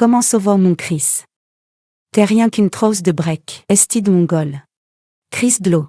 Comment sauver mon Chris? T'es rien qu'une trousse de break, estide mongol. Chris Dlo.